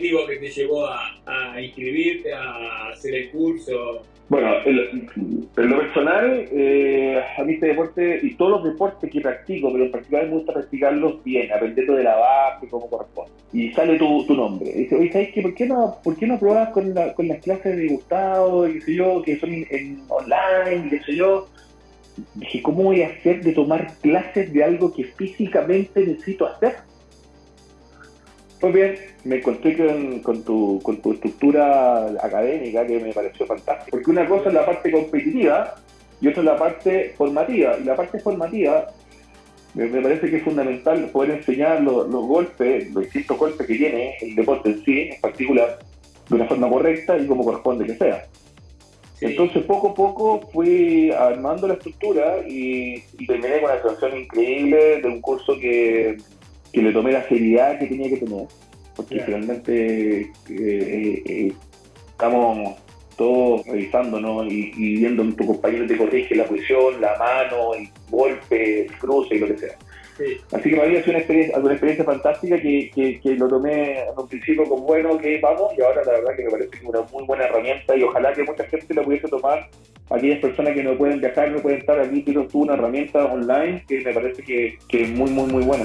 motivo que te llevó a, inscribirte, a hacer el curso? Bueno, en lo personal, eh, a mí este deporte y todos los deportes que practico, pero en particular me gusta practicarlos bien, aprendiendo de la base, como corresponde. Y sale tu, tu nombre. Y dice, oye, ¿sabes qué? ¿Por qué no, por qué no pruebas con, con las clases de Gustavo, qué sé yo, que son en, online, qué sé yo? Dije, ¿cómo voy a hacer de tomar clases de algo que físicamente necesito hacer? Pues bien, me encontré con, tu, con tu estructura académica que me pareció fantástica. Porque una cosa es la parte competitiva y otra es la parte formativa. Y la parte formativa me, parece que es fundamental poder enseñar los, golpes, los distintos golpes que tiene el deporte en sí, en particular, de una forma correcta y como corresponde que sea. Entonces, poco a poco fui armando la estructura y, y terminé con una situación increíble de un curso que que le tomé la seriedad que tenía que tener, porque finalmente eh, eh, eh, estamos todos revisándonos y, y viendo en tu compañero te corrige la posición, la mano, el golpe, el cruce y lo que sea. Así que para mí ha sido una experiencia, una experiencia fantástica que, que, lo tomé en un principio con bueno, que vamos, y ahora la verdad que me parece que una muy buena herramienta y ojalá que mucha gente la pudiese tomar. Aquellas personas que no pueden viajar, no pueden estar aquí, tienen tú una herramienta online que me parece que, que es muy, muy, muy buena.